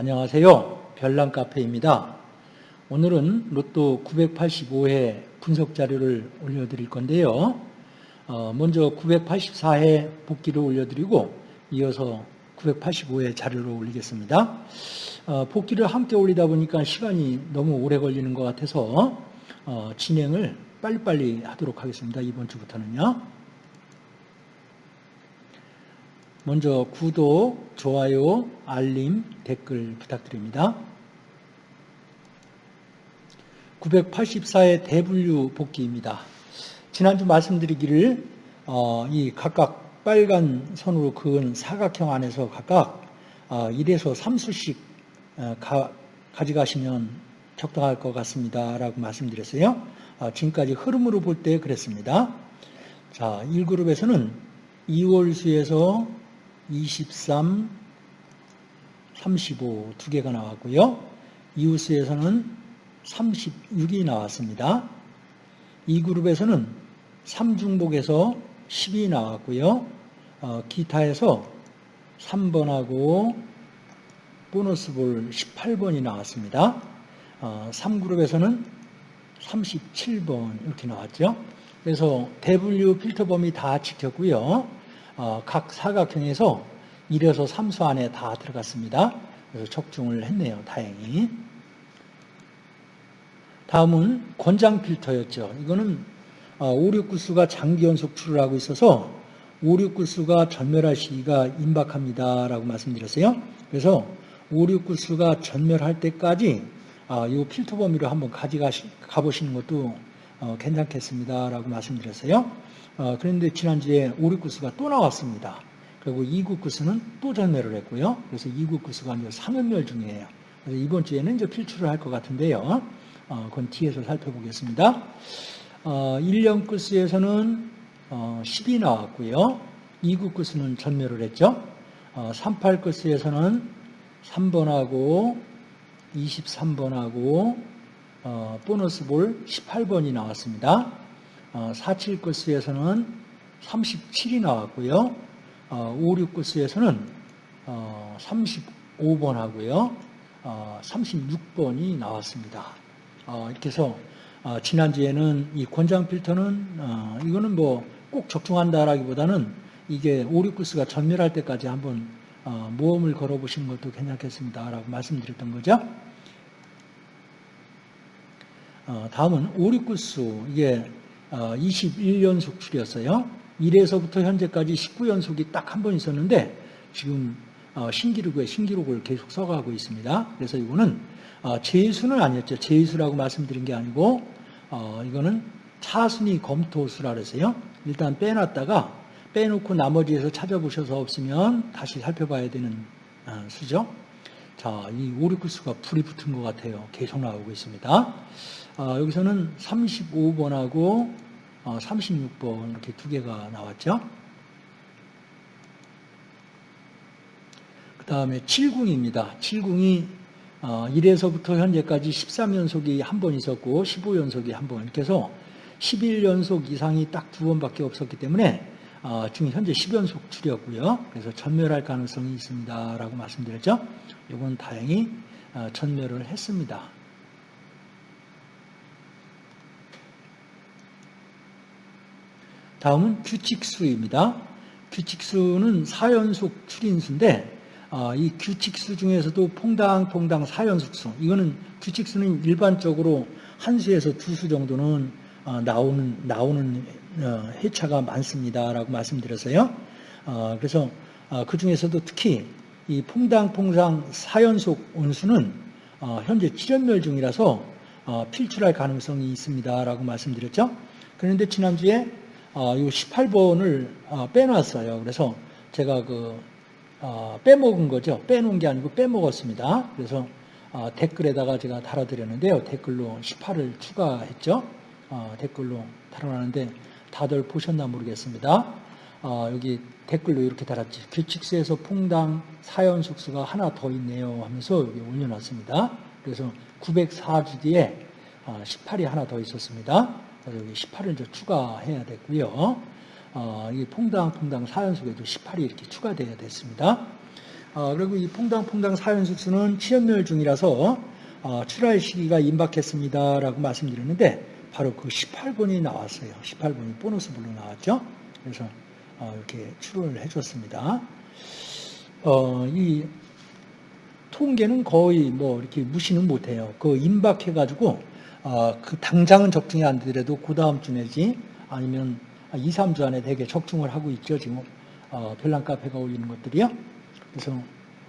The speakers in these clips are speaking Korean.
안녕하세요. 별난 카페입니다. 오늘은 로또 985회 분석 자료를 올려드릴 건데요. 어, 먼저 984회 복귀를 올려드리고 이어서 985회 자료를 올리겠습니다. 어, 복귀를 함께 올리다 보니까 시간이 너무 오래 걸리는 것 같아서 어, 진행을 빨리빨리 하도록 하겠습니다. 이번 주부터는요. 먼저 구독, 좋아요, 알림, 댓글 부탁드립니다. 984의 대분류 복귀입니다. 지난주 말씀드리기를 어, 이 각각 빨간 선으로 그은 사각형 안에서 각각 어, 1에서 3수씩 어, 가, 가져가시면 적당할 것 같습니다. 라고 말씀드렸어요. 어, 지금까지 흐름으로 볼 때 그랬습니다. 자, 1그룹에서는 2월 수에서 23, 35 두 개가 나왔고요. 이웃수에서는 36이 나왔습니다. 이 그룹에서는 3중복에서 10이 나왔고요. 어, 기타에서 3번하고 보너스 볼 18번이 나왔습니다. 어, 3그룹에서는 37번 이렇게 나왔죠. 그래서 대분류 필터 범위 다 지켰고요. 어, 각 사각형에서 1에서 3수 안에 다 들어갔습니다. 적중을 했네요. 다행히. 다음은 권장 필터였죠. 이거는 5, 6, 9수가 장기 연속 출을 하고 있어서 5, 6, 9수가 전멸할 시기가 임박합니다. 라고 말씀드렸어요. 그래서 5, 6, 9수가 전멸할 때까지 아, 이 필터 범위로 한번 가져가보시는 것도 어, 괜찮겠습니다. 라고 말씀드렸어요. 어, 그런데 지난주에 5, 6, 9수가 또 나왔습니다. 그리고 2, 9, 9수는 또 전멸을 했고요. 그래서 2, 9, 9수가 이제 3연멸 중이에요. 그래서 이번 주에는 이제 필출을 할 것 같은데요. 어, 그건 뒤에서 살펴보겠습니다. 어, 1년 구수에서는 어, 10이 나왔고요. 2, 9, 9수는 전멸을 했죠. 어, 3, 8 구수에서는 3번하고 23번하고 어, 보너스 볼 18번이 나왔습니다. 어, 47 코스에서는 37이 나왔고요. 어, 56 코스에서는 어, 35번 하고요. 어, 36번이 나왔습니다. 어, 이렇게 해서 어, 지난주에는 이 권장 필터는 어, 이거는 뭐 꼭 적중한다라기보다는 이게 5, 6코스가 전멸할 때까지 한번 어, 모험을 걸어보시는 것도 괜찮겠습니다라고 말씀드렸던 거죠. 어, 다음은 5, 6구수 이게 21연속 어, 출이었어요. 1에서부터 현재까지 19연속이 딱 한 번 있었는데 지금 어, 신기록에 신기록을 계속 써가고 있습니다. 그래서 이거는 제수는 아니었죠. 제수라고 말씀드린 게 아니고 이거는 차순위 검토수라 그래서요. 일단 빼놨다가 빼놓고 나머지에서 찾아보셔서 없으면 다시 살펴봐야 되는 수죠. 자, 이 5, 6구수가 불이 붙은 것 같아요. 계속 나오고 있습니다. 어, 여기서는 35번하고 어, 36번 이렇게 두 개가 나왔죠. 그 다음에 7궁입니다. 7궁이 어, 1에서부터 현재까지 13연속이 한 번 있었고 15연속이 한 번 이렇게 해서 11연속 이상이 딱 두 번밖에 없었기 때문에 어, 지금 현재 10연속 출이었고요. 그래서 전멸할 가능성이 있습니다. 라고 말씀드렸죠. 이건 다행히 어, 전멸을 했습니다. 다음은 규칙수입니다. 규칙수는 4연속 출인수인데 어, 이 규칙수 중에서도 퐁당퐁당 4연속수 이거는 규칙수는 일반적으로 한 수에서 두 수 정도는 어, 나오는 나오는 어, 회차가 많습니다라고 말씀드렸어요. 그래서 그 중에서도 특히 이 퐁당퐁당 4연속 원수는 현재 7연멸 중이라서 필출할 가능성이 있습니다라고 말씀드렸죠. 그런데 지난주에 어, 이 18번을 어, 빼놨어요. 그래서 제가 그 어, 빼먹은 거죠. 빼놓은 게 아니고 빼먹었습니다. 그래서 어, 댓글에다가 제가 달아드렸는데요. 댓글로 18을 추가했죠. 어, 댓글로 달아놨는데 다들 보셨나 모르겠습니다. 어, 여기 댓글로 이렇게 달았지. 규칙수에서 퐁당 사연 숙수가 하나 더 있네요 하면서 여기 올려놨습니다. 그래서 904주 뒤에 18이 하나 더 있었습니다. 여기 18을 이제 추가해야 됐고요. 어, 이 퐁당 퐁당 사연속에도 18이 이렇게 추가되어야 됐습니다. 어, 그리고 이 퐁당 퐁당 사연숙수는 치연멸 중이라서 어, 출할 시기가 임박했습니다라고 말씀드렸는데 바로 그 18번이 나왔어요. 18번이 보너스 블로 나왔죠. 그래서 어, 이렇게 출을 해줬습니다. 어, 이 통계는 거의 뭐 이렇게 무시는 못해요. 그 임박해가지고 어, 그 당장은 적중이 안 되더라도 그 다음 주 내지 아니면 2, 3주 안에 되게 적중을 하고 있죠. 지금 어, 별난 카페가 올리는 것들이요. 그래서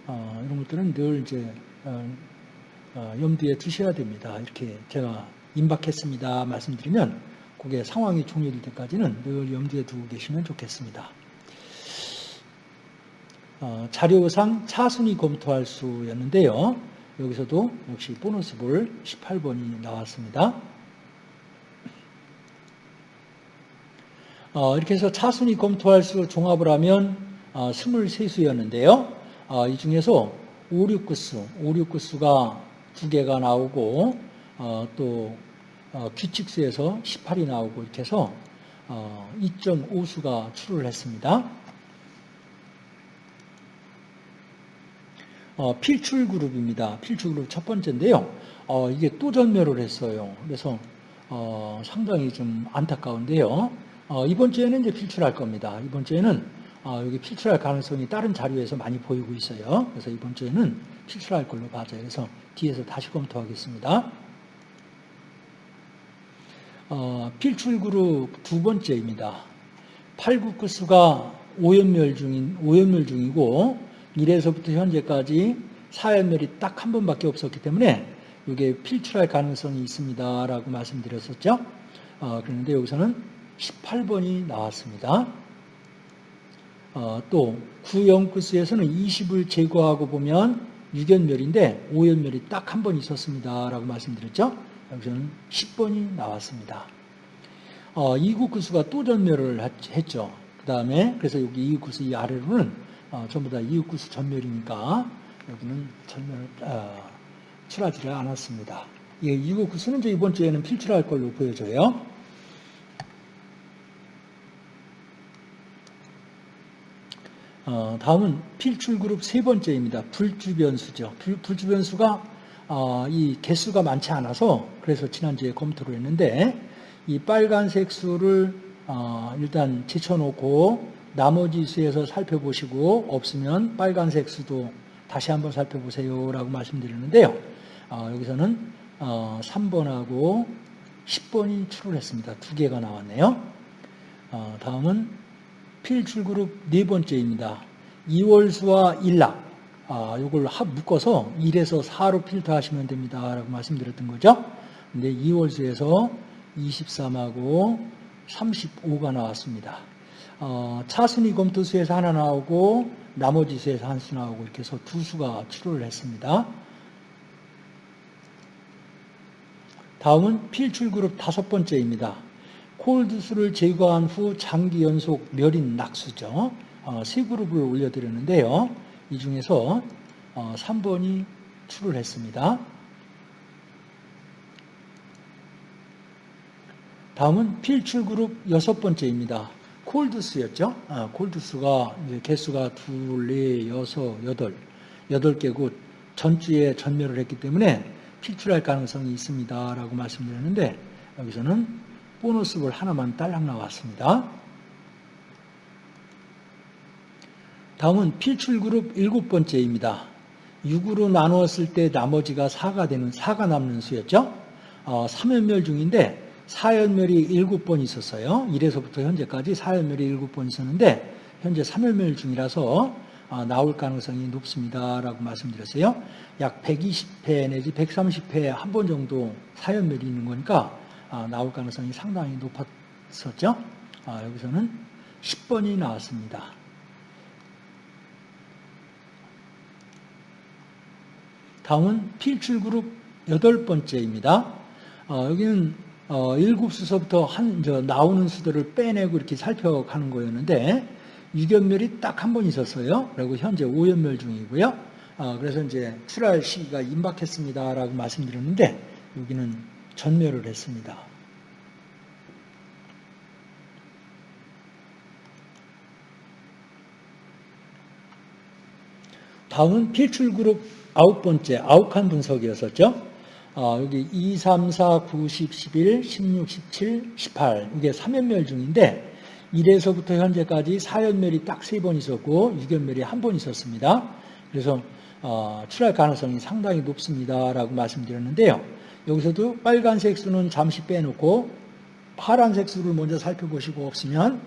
어, 이런 것들은 늘 이제 어, 어, 염두에 두셔야 됩니다. 이렇게 제가 임박했습니다 말씀드리면 그게 상황이 종료될 때까지는 늘 염두에 두고 계시면 좋겠습니다. 어, 자료상 차순위 검토할 수였는데요. 여기서도 역시 보너스 볼 18번이 나왔습니다. 어, 이렇게 해서 차순위 검토할 수 종합을 하면 어, 23수였는데요. 어, 이 중에서 5, 6구수, 5, 6구수가 두 개가 나오고 어, 또 어, 규칙수에서 18이 나오고 이렇게 해서 2.5수가 출을 했습니다. 어, 필출 그룹입니다. 필출 그룹 첫 번째인데요. 어, 이게 또 전멸을 했어요. 그래서 어, 상당히 좀 안타까운데요. 어, 이번 주에는 이제 필출할 겁니다. 이번 주에는 어, 여기 필출할 가능성이 다른 자료에서 많이 보이고 있어요. 그래서 이번 주에는 필출할 걸로 봐요. 그래서 뒤에서 다시 검토하겠습니다. 어, 필출 그룹 두 번째입니다. 8국구수가 오연멸 중인 오연멸 중이고 1에서부터 현재까지 사연멸이 딱 한 번밖에 없었기 때문에 이게 필출할 가능성이 있습니다라고 말씀드렸었죠. 어, 그런데 여기서는 18번이 나왔습니다. 어, 또 구연구수에서는 20을 제거하고 보면 6연멸인데 5연멸이 딱 한 번 있었습니다라고 말씀드렸죠. 여기서는 10번이 나왔습니다. 어, 이국구수가 또 전멸을 했죠. 그 다음에 그래서 여기 이국구수 이 아래로는 어, 전부 다 이국구수 전멸이니까 여기는 전멸 어, 출하지를 않았습니다. 예, 이국구수는 이제 이번 주에는 필출할 걸로 보여져요. 어, 다음은 필출 그룹 세 번째입니다. 불주변수죠. 불, 불주변수가 어, 이 개수가 많지 않아서 그래서 지난주에 검토를 했는데 이 빨간색 수를 어, 일단 제쳐놓고 나머지 수에서 살펴보시고 없으면 빨간색 수도 다시 한번 살펴보세요 라고 말씀드리는데요. 어, 여기서는 어, 3번하고 10번이 출을 했습니다. 두 개가 나왔네요. 어, 다음은 필출그룹 네 번째입니다. 2월수와 일락, 아, 이걸 묶어서 1에서 4로 필터하시면 됩니다. 라고 말씀드렸던 거죠. 근데 2월수에서 23하고 35가 나왔습니다. 어, 차순위 검토수에서 하나 나오고 나머지 수에서 한 수 나오고 이렇게 해서 두 수가 출혈을 했습니다. 다음은 필출그룹 다섯 번째입니다. 콜드수를 제거한 후 장기 연속 멸인 낙수죠. 어, 세 그룹을 올려드렸는데요. 이 중에서 어, 3번이 출을 했습니다. 다음은 필출 그룹 여섯 번째입니다. 콜드수였죠. 아, 콜드수가 개수가 둘, 네, 여섯, 여덟, 여덟 개고 전주에 전멸을 했기 때문에 필출할 가능성이 있습니다라고 말씀드렸는데 여기서는 보너스볼 하나만 딸랑 나왔습니다. 다음은 필출그룹 일곱 번째입니다. 6으로 나누었을 때 나머지가 4가 되는 4가 남는 수였죠. 어, 3연멸 중인데 4연멸이 7번 있었어요. 1에서부터 현재까지 4연멸이 7번 있었는데 현재 3연멸 중이라서 어, 나올 가능성이 높습니다라고 말씀드렸어요. 약 120회 내지 130회 한 번 정도 4연멸이 있는 거니까 아, 나올 가능성이 상당히 높았었죠. 아, 여기서는 10번이 나왔습니다. 다음은 필출그룹 여덟 번째입니다. 어, 여기는 어, 일곱 수서부터 한, 저, 나오는 수들을 빼내고 이렇게 살펴가는 거였는데, 유견멸이 딱 한 번 있었어요. 그리고 현재 5연멸 중이고요. 어, 그래서 이제 출할 시기가 임박했습니다라고 말씀드렸는데, 여기는 전멸을 했습니다. 다음은 필출 그룹 아홉 번째, 칸 분석이었었죠. 어, 여기 2, 3, 4, 9, 10, 11, 16, 17, 18 이게 3연멸 중인데 1에서부터 현재까지 4연멸이 딱세번 있었고 6연멸이 한번 있었습니다. 그래서 어, 출할 가능성이 상당히 높습니다라고 말씀드렸는데요. 여기서도 빨간색 수는 잠시 빼놓고 파란색 수를 먼저 살펴보시고 없으면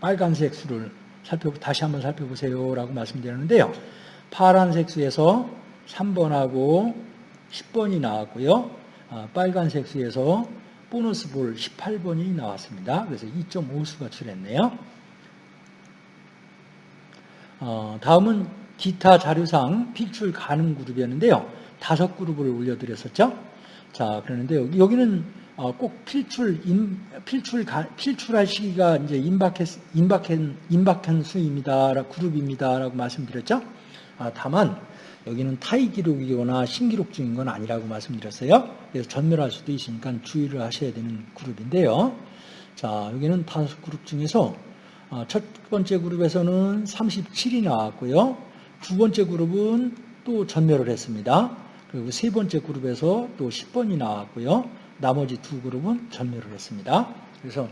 빨간색 수를 살펴 다시 한번 살펴보세요라고 말씀드렸는데요. 파란색 수에서 3번하고 10번이 나왔고요. 아, 빨간색 수에서 보너스 볼 18번이 나왔습니다. 그래서 2.5수가 출했네요. 어, 다음은 기타 자료상 필출 가능 그룹이었는데요. 다섯 그룹을 올려드렸었죠. 자, 그러는데 여기는 어, 꼭 필출, 임, 필출, 필출할 시기가 이제 임박했, 임박한, 임박한 수입니다. 그룹입니다 라고 말씀드렸죠. 아, 다만, 여기는 타이 기록이거나 신기록 중인 건 아니라고 말씀드렸어요. 그래서 전멸할 수도 있으니까 주의를 하셔야 되는 그룹인데요. 자, 여기는 다섯 그룹 중에서 어, 첫 번째 그룹에서는 37이 나왔고요. 두 번째 그룹은 또 전멸을 했습니다. 그리고 세 번째 그룹에서 또 10번이 나왔고요. 나머지 두 그룹은 전멸을 했습니다. 그래서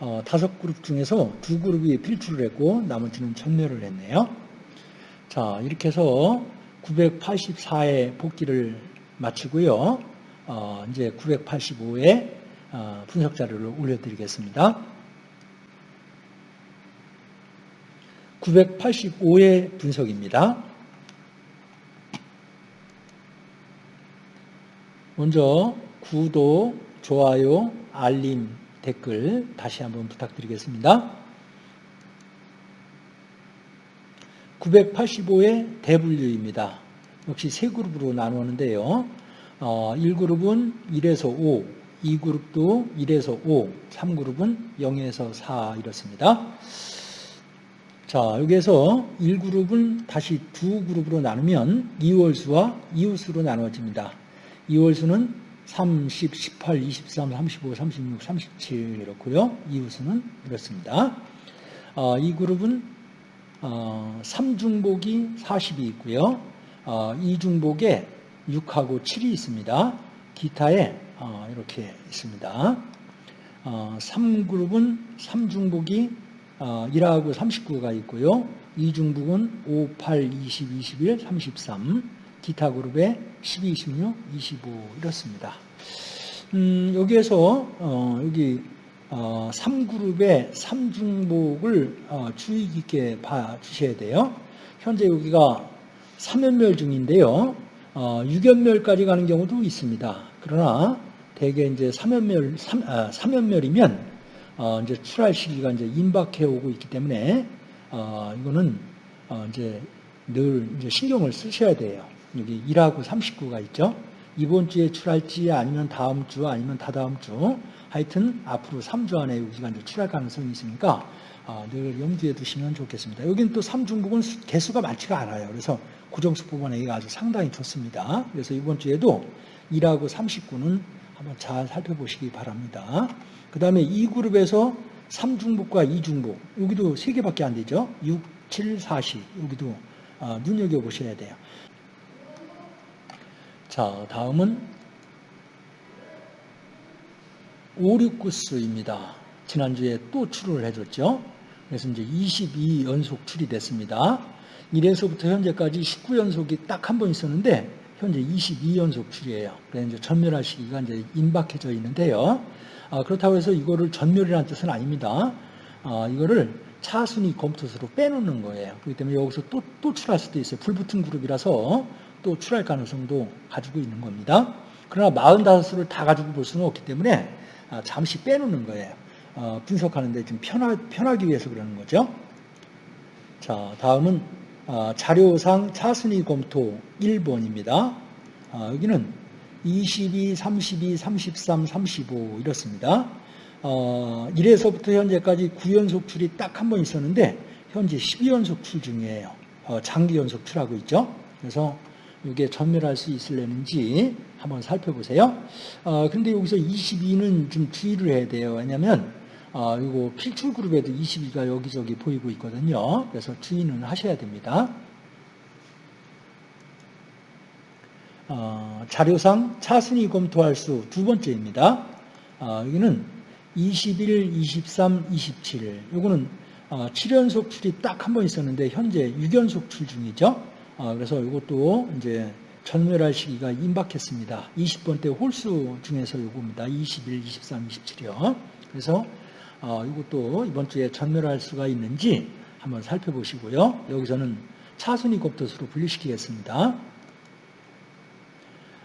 어, 다섯 그룹 중에서 두 그룹이 필출을 했고 나머지는 전멸을 했네요. 자 이렇게 해서 984의 복귀를 마치고요. 어, 이제 985의 어, 분석 자료를 올려드리겠습니다. 985의 분석입니다. 먼저 구독, 좋아요, 알림, 댓글 다시 한번 부탁드리겠습니다. 985의 대분류입니다. 역시 세 그룹으로 나누었는데요. 어, 1그룹은 1에서 5, 2그룹도 1에서 5, 3그룹은 0에서 4 이렇습니다. 자, 여기에서 1그룹은 다시 두 그룹으로 나누면 이월수와 이웃수로 나누어집니다. 이월수는 30, 18, 23, 35, 36, 37 이렇고요. 이웃수는 이렇습니다. 어, 이 그룹은 어, 3중복이 40이 있고요. 어, 2중복에 6하고 7이 있습니다. 기타에 어, 이렇게 있습니다. 어, 3그룹은 3중복이 어, 1하고 39가 있고요. 2중복은 5, 8, 20, 21, 33 기타 그룹에 12, 26, 25 이렇습니다. 음, 여기에서 어, 여기 어, 3그룹의 3중복을 어, 주의 깊게 봐주셔야 돼요. 현재 여기가 3연멸 중인데요. 어, 6연멸까지 가는 경우도 있습니다. 그러나 대개 이제 3연멸, 3, 아, 3연멸이면 어, 이제 출할 시기가 이제 임박해 오고 있기 때문에 어, 이거는 어, 이제 늘 이제 신경을 쓰셔야 돼요. 여기 1하고 39가 있죠. 이번 주에 출할지 아니면 다음 주 아니면 다다음 주 하여튼 앞으로 3주 안에 이제 출할 가능성이 있으니까 어, 늘 염두에 두시면 좋겠습니다. 여기는 또 3중복은 개수가 많지가 않아요. 그래서 고정수 뽑아내기가 아주 상당히 좋습니다. 그래서 이번 주에도 1하고 39는 한번 잘 살펴보시기 바랍니다. 그 다음에 2그룹에서 3중복과 2중복 여기도 3개밖에 안 되죠. 6, 7, 40 여기도 어, 눈여겨보셔야 돼요. 자, 다음은 5, 6, 9수입니다. 지난주에 또 출을 해줬죠. 그래서 이제 22연속 출이 됐습니다. 1에서부터 현재까지 19연속이 딱 한 번 있었는데 현재 22연속 출이에요. 그래서 이제 전멸할 시기가 이제 임박해져 있는데요. 아, 그렇다고 해서 이거를 전멸이라는 뜻은 아닙니다. 아, 이거를 차순위 검토수로 빼놓는 거예요. 그렇기 때문에 여기서 또, 또 출할 수도 있어요. 불붙은 그룹이라서 또 출할 가능성도 가지고 있는 겁니다. 그러나 45수를 다 가지고 볼 수는 없기 때문에 아, 잠시 빼놓는 거예요. 어, 분석하는데 좀 편하, 편하기 위해서 그러는 거죠. 자, 다음은 아, 자료상 차순위 검토 1번입니다. 아, 여기는 22, 32, 33, 35 이렇습니다. 어, 1에서부터 현재까지 9연속 출이 딱 한 번 있었는데 현재 12연속 출 중이에요. 어, 장기 연속 출하고 있죠. 그래서 이게 전멸할 수 있을려는지 한번 살펴보세요. 어, 근데 여기서 22는 좀 주의를 해야 돼요. 왜냐하면 어, 이거 필출 그룹에도 22가 여기저기 보이고 있거든요. 그래서 주의는 하셔야 됩니다. 어, 자료상 차순위 검토할 수 두 번째입니다. 어, 여기는 21, 23, 27. 요거는 어, 7연속 출이 딱 한 번 있었는데 현재 6연속 출 중이죠. 어, 그래서 이것도 이제 전멸할 시기가 임박했습니다. 20번대 홀수 중에서 요겁니다. 21, 23, 27이요. 그래서 어, 이것도 이번 주에 전멸할 수가 있는지 한번 살펴보시고요. 여기서는 차순위 검토수로 분류시키겠습니다.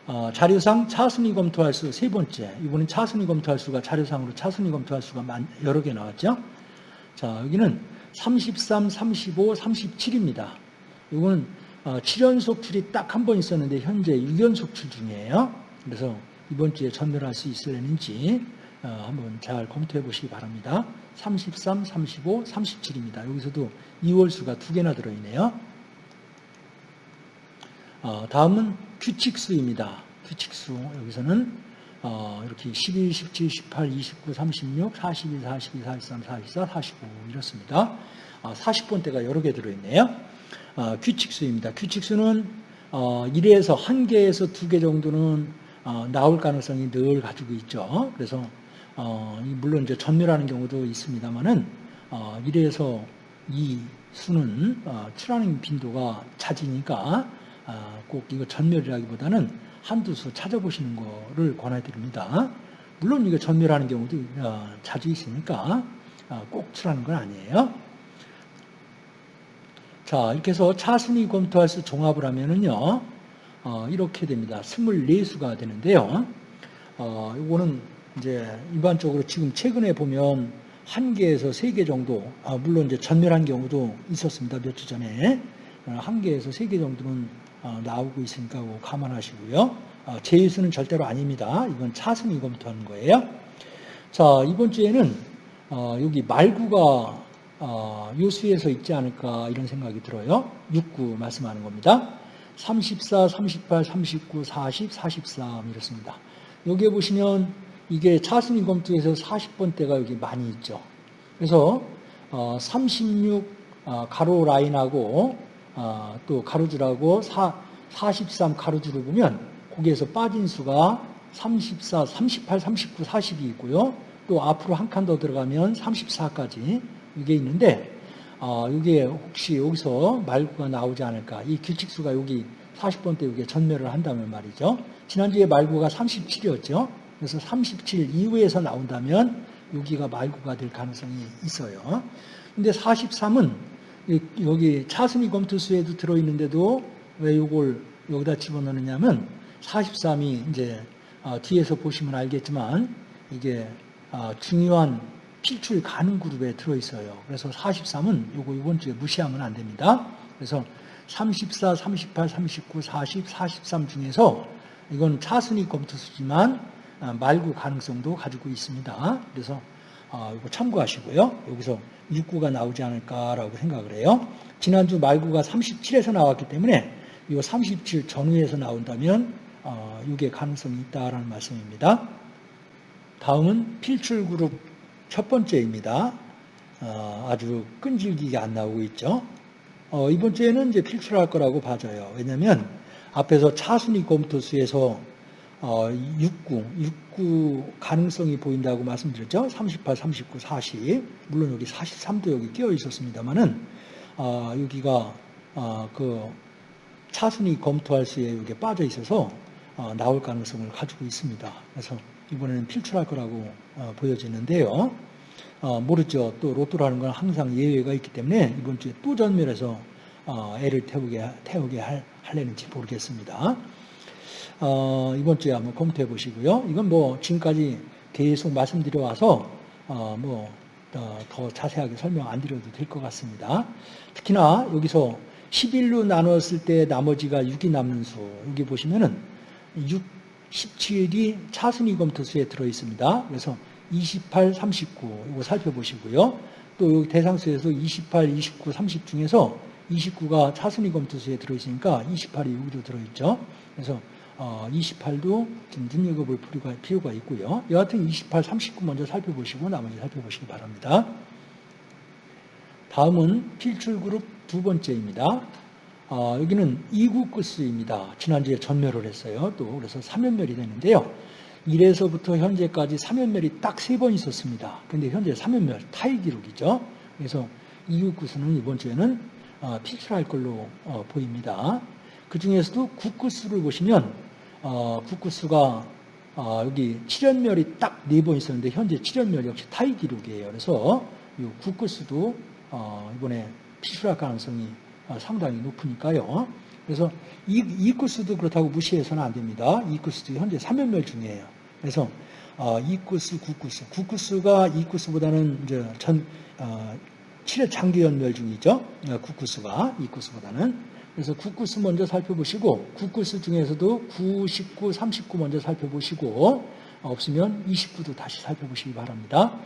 어, 자료상 차순위 검토할 수 세 번째. 이번엔 차순위 검토할 수가 자료상으로 차순위 검토할 수가 많- 여러 개 나왔죠. 자, 여기는 33, 35, 37입니다. 이거는 어, 7연속 출이 딱 한 번 있었는데 현재 6연속 출 중이에요. 그래서 이번 주에 전멸할 수 있을는지 어, 한번 잘 검토해 보시기 바랍니다. 33, 35, 37입니다. 여기서도 2월 수가 두 개나 들어있네요. 어, 다음은 규칙수입니다. 규칙수 여기서는 어, 이렇게 12, 17, 18, 29, 36, 42, 42, 43, 44, 45 이렇습니다. 어, 40번대가 여러 개 들어있네요. 어, 규칙수입니다. 규칙수는 어, 1에서 한 개에서 두개 정도는 어, 나올 가능성이 늘 가지고 있죠. 그래서 어, 이 물론 이제 전멸하는 경우도 있습니다만은 어, 1에서 이 수는 어, 출하는 빈도가 잦으니까 아, 꼭 이거 전멸이라기보다는 한두 수 찾아보시는 거를 권해드립니다. 물론 이거 전멸하는 경우도 어, 자주 있으니까 어, 꼭 출하는 건 아니에요. 자, 이렇게 해서 차순위 검토할 수 종합을 하면은요, 어, 이렇게 됩니다. 24수가 되는데요. 어, 이거는 이제 일반적으로 지금 최근에 보면 한 개에서 세 개 정도, 아, 물론 이제 전멸한 경우도 있었습니다. 몇주 전에. 어, 한 개에서 세 개 정도는 어, 나오고 있으니까 감안하시고요. 어, 제일수는 절대로 아닙니다. 이건 차순위 검토하는 거예요. 자, 이번 주에는 어, 여기 말구가 어, 요수에서 있지 않을까 이런 생각이 들어요. 6구 말씀하는 겁니다. 34, 38, 39, 40, 43 이렇습니다. 여기에 보시면 이게 차순위 검토에서 40번대가 여기 많이 있죠. 그래서 어, 36 어, 가로 라인하고 어, 또 가로줄하고 4, 43 가로줄을 보면 거기에서 빠진 수가 34, 38, 39, 40이 있고요. 또 앞으로 한 칸 더 들어가면 34까지 이게 있는데 어, 이게 혹시 여기서 말구가 나오지 않을까? 이 규칙수가 여기 40번 때 여기 전멸을 한다면 말이죠. 지난주에 말구가 37이었죠. 그래서 37 이후에서 나온다면 여기가 말구가 될 가능성이 있어요. 근데 43은 여기 차순위 검토수에도 들어있는데도 왜 이걸 여기다 집어넣느냐면 43이 이제 어, 뒤에서 보시면 알겠지만 이게 어, 중요한 필출 가능 그룹에 들어있어요. 그래서 43은 요거 이번 주에 무시하면 안 됩니다. 그래서 34, 38, 39, 40, 43 중에서 이건 차순위 검토수지만 어, 말구 가능성도 가지고 있습니다. 그래서 어, 이거 참고하시고요. 여기서 6구가 나오지 않을까라고 생각을 해요. 지난주 말구가 37에서 나왔기 때문에 이 37 전후에서 나온다면 어, 이게 가능성이 있다라는 말씀입니다. 다음은 필출 그룹 첫 번째입니다. 어, 아주 끈질기게 안 나오고 있죠. 어, 이번 주에는 이제 필출할 거라고 봐져요. 왜냐하면 앞에서 차순위 검토수에서 어, 6구, 6구 가능성이 보인다고 말씀드렸죠. 38, 39, 40. 물론 여기 43도 여기 끼어 있었습니다만은 어, 여기가 어, 그 차순위 검토할 수에 여기 빠져 있어서 어, 나올 가능성을 가지고 있습니다. 그래서 이번에는 필출할 거라고 어, 보여지는데요. 어, 모르죠. 또 로또라는 건 항상 예외가 있기 때문에 이번 주에 또 전멸해서 어, 애를 태우게 태우게 할, 할려는지 모르겠습니다. 어, 이번 주에 한번 검토해 보시고요. 이건 뭐 지금까지 계속 말씀드려 와서 어, 뭐 더, 더 자세하게 설명 안 드려도 될 것 같습니다. 특히나 여기서 11로 나눴을 때 나머지가 6이 남는 수 여기 보시면은 6, 17이 차순위 검토수에 들어 있습니다. 그래서 28, 39 이거 살펴보시고요. 또 여기 대상수에서 28, 29, 30 중에서 29가 차순위 검토수에 들어 있으니까 28이 여기도 들어 있죠. 그래서 어, 28도 좀 눈여겨볼 필요가, 필요가 있고요. 여하튼 28, 39 먼저 살펴보시고 나머지 살펴보시기 바랍니다. 다음은 필출 그룹 두 번째입니다. 어, 여기는 이구구스입니다. 지난주에 전멸을 했어요. 또 그래서 3연멸이 되는데요. 1에서부터 현재까지 3연멸이 딱세번 있었습니다. 근데 현재 3연멸 타이 기록이죠. 그래서 이구구스는 이번 주에는 어, 필출할 걸로 어, 보입니다. 그 중에서도 국구수를 보시면 어, 국구수가 어, 여기 7연멸이 딱 네 번 있었는데 현재 7연멸 역시 타이 기록이에요. 그래서 이 국구수도 어, 이번에 필출할 가능성이 어, 상당히 높으니까요. 그래서 이, 이 코스도 그렇다고 무시해서는 안 됩니다. 이 코스도 현재 3연멸 중이에요. 그래서 어, 이 코스, 9코스. 9코스가 이 코스보다는 이제 전 어, 7회 장기 연멸 중이죠. 어, 9코스가 이 코스보다는. 그래서 9코스 먼저 살펴보시고 9코스 중에서도 9, 19, 39 먼저 살펴보시고 없으면 29도 다시 살펴보시기 바랍니다.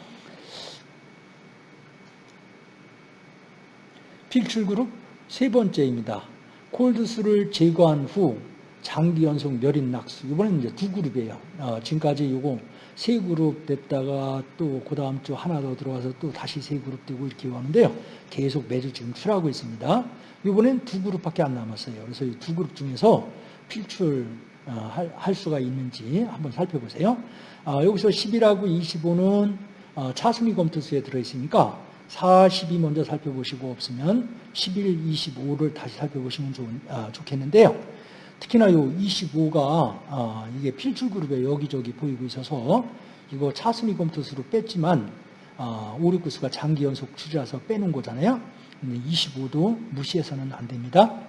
필출그룹 세 번째입니다. 콜드스를 제거한 후 장기 연속 멸인 낙수. 이번에는 이제 두 그룹이에요. 어, 지금까지 요거 세 그룹 됐다가 또 그 다음 주 하나 더 들어와서 또 다시 세 그룹 되고 이렇게 오는데요. 계속 매주 지금 출하고 있습니다. 이번엔 두 그룹밖에 안 남았어요. 그래서 이 두 그룹 중에서 필출 어, 할, 할, 수가 있는지 한번 살펴보세요. 어, 여기서 10이라고 25는 어, 차순위 검토수에 들어있으니까 40이 먼저 살펴보시고 없으면 11, 25를 다시 살펴보시면 좋은, 아, 좋겠는데요. 특히나 요 25가 아, 이게 필출 그룹에 여기저기 보이고 있어서 이거 차순위 검토수로 뺐지만 아, 5, 6, 9수가 장기 연속 추지해서 빼놓은 거잖아요. 근데 25도 무시해서는 안 됩니다.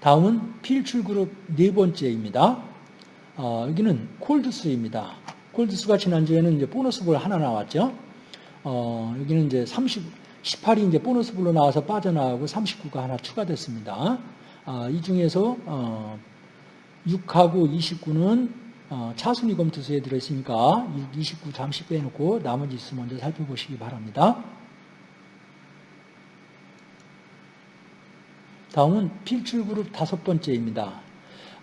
다음은 필출 그룹 네 번째입니다. 어, 여기는 콜드스입니다. 콜드스가 지난주에는 이제 보너스볼 하나 나왔죠. 어, 여기는 이제 30, 18이 이제 보너스볼로 나와서 빠져나가고 39가 하나 추가됐습니다. 어, 이 중에서 어, 6하고 29는 어, 차순위 검투수에 들어있으니까 6, 29 잠시 빼놓고 나머지 수 먼저 살펴보시기 바랍니다. 다음은 필출 그룹 다섯 번째입니다.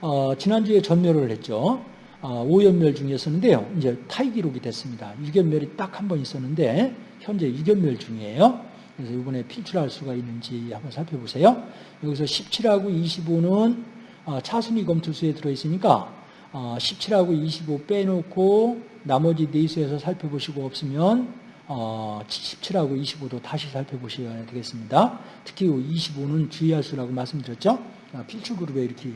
어, 지난주에 전멸을 했죠. 어, 5연멸 중이었었는데요. 이제 타이 기록이 됐습니다. 6연멸이 딱 한 번 있었는데 현재 6연멸 중이에요. 그래서 이번에 필출할 수가 있는지 한번 살펴보세요. 여기서 17하고 25는 어, 차순위 검투수에 들어있으니까 어, 17하고 25 빼놓고 나머지 네수에서 살펴보시고 없으면 어, 17하고 25도 다시 살펴보셔야 되겠습니다. 특히 25는 주의할 수라고 말씀드렸죠. 아, 필출 그룹에 이렇게 아,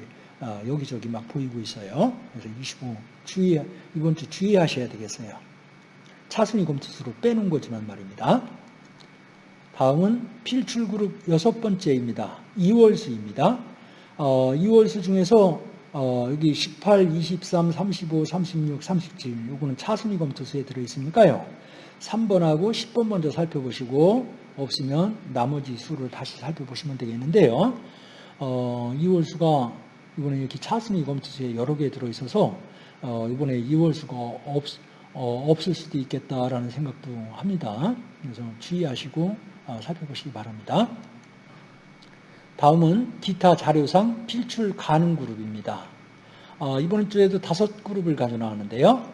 여기저기 막 보이고 있어요. 그래서 25 주의 이번 주 주의하셔야 되겠어요. 차순위 검투수로 빼놓은 거지만 말입니다. 다음은 필출 그룹 여섯 번째입니다. 2월수입니다. 어, 2월수 중에서 어, 여기 18, 23, 35, 36, 37 요거는 차순위 검투수에 들어있으니까요. 3번하고 10번 먼저 살펴보시고 없으면 나머지 수를 다시 살펴보시면 되겠는데요. 어, 2월수가 이번에 이렇게 차순위 검투수에 여러 개 들어있어서 어, 이번에 2월 수가 없, 어, 없을 수도 있겠다라는 생각도 합니다. 그래서 주의하시고 어, 살펴보시기 바랍니다. 다음은 기타 자료상 필출 가능 그룹입니다. 어, 이번 주에도 다섯 그룹을 가져 나왔는데요.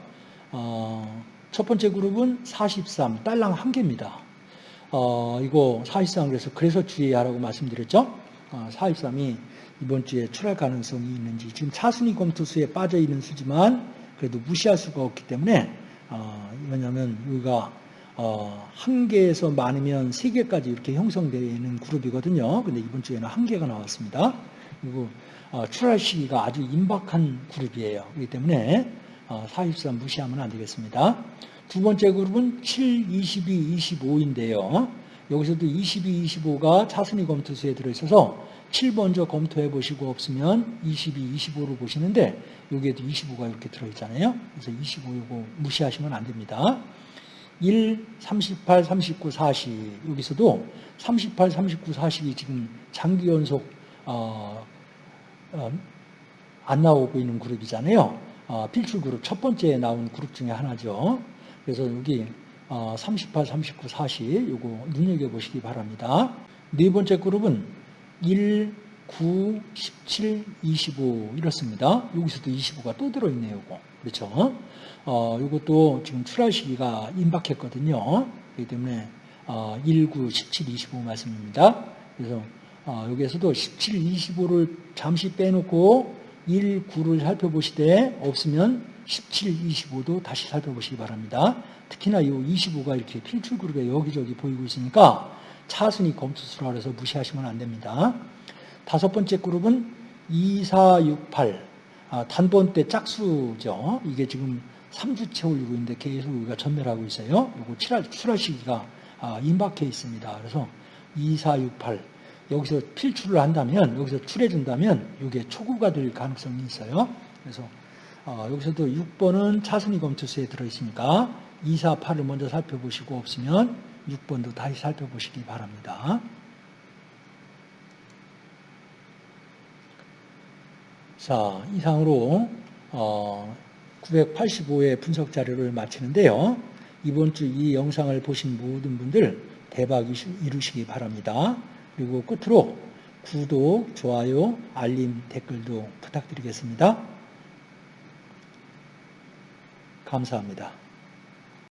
어, 첫 번째 그룹은 43, 딸랑 한 개입니다. 어, 이거 43 그래서 그래서 주의하라고 말씀드렸죠. 어, 43이 이번 주에 출할 가능성이 있는지 지금 차순위 검토수에 빠져 있는 수지만 그래도 무시할 수가 없기 때문에 어, 왜냐하면 여기가 어, 한 개에서 많으면 세 개까지 이렇게 형성되는 그룹이거든요. 근데 이번 주에는 한 개가 나왔습니다. 그리고 어, 출할 시기가 아주 임박한 그룹이에요. 그렇기 때문에 어, 43 무시하면 안 되겠습니다. 두 번째 그룹은 7, 22, 25인데요. 여기서도 22, 25가 차순위 검토수에 들어있어서 7 먼저 검토해 보시고 없으면 22, 25로 보시는데 여기에도 25가 이렇게 들어있잖아요. 그래서 25 이거 무시하시면 안 됩니다. 1, 38, 39, 40 여기서도 38, 39, 40이 지금 장기 연속 어, 어, 안 나오고 있는 그룹이잖아요. 어, 필출 그룹 첫 번째에 나온 그룹 중에 하나죠. 그래서 여기 38, 39, 40 요거 눈여겨보시기 바랍니다. 네 번째 그룹은 1, 9, 17, 25 이렇습니다. 여기서도 25가 또 들어있네요. 요거. 그렇죠? 어, 이것도 지금 출할 시기가 임박했거든요. 그렇기 때문에 어, 19, 17, 25 말씀입니다. 그래서 어, 여기에서도 17, 25를 잠시 빼놓고 1, 9를 살펴보시되 없으면 17, 25도 다시 살펴보시기 바랍니다. 특히나 이 25가 이렇게 필출 그룹에 여기저기 보이고 있으니까 차순위 검투수라 그래서 무시하시면 안 됩니다. 다섯 번째 그룹은 2, 4, 6, 8 아, 단번 때 짝수죠. 이게 지금 3주 채우려고 있는데 계속 우리가 전멸하고 있어요. 이거 출하, 출하 시기가 아, 임박해 있습니다. 그래서 2, 4, 6, 8 여기서 필출을 한다면 여기서 출해준다면 이게 초구가 될 가능성이 있어요. 그래서 어, 여기서도 6번은 차순위 검투수에 들어있으니까 2, 4, 8을 먼저 살펴보시고 없으면 6번도 다시 살펴보시기 바랍니다. 자, 이상으로 어, 985의 분석 자료를 마치는데요. 이번 주 이 영상을 보신 모든 분들 대박 이루시기 바랍니다. 그리고 끝으로 구독, 좋아요, 알림, 댓글도 부탁드리겠습니다. 감사합니다.